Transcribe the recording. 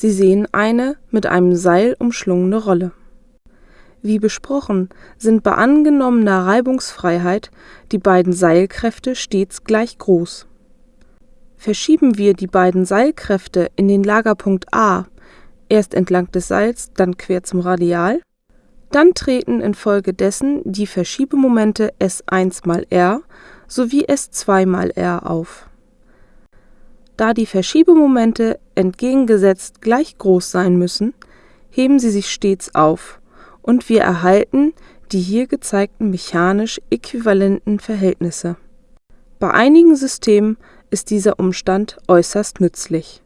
Sie sehen eine mit einem Seil umschlungene Rolle. Wie besprochen sind bei angenommener Reibungsfreiheit die beiden Seilkräfte stets gleich groß. Verschieben wir die beiden Seilkräfte in den Lagerpunkt A (erst entlang des Seils, dann quer zum Radial), dann treten infolgedessen die Verschiebemomente S1 × r sowie S2 × r auf. Da die Verschiebemomente entgegengesetzt gleich groß sein müssen, heben sie sich stets auf, und wir erhalten die hier gezeigten mechanisch äquivalenten Verhältnisse. Bei einigen Systemen ist dieser Umstand äußerst nützlich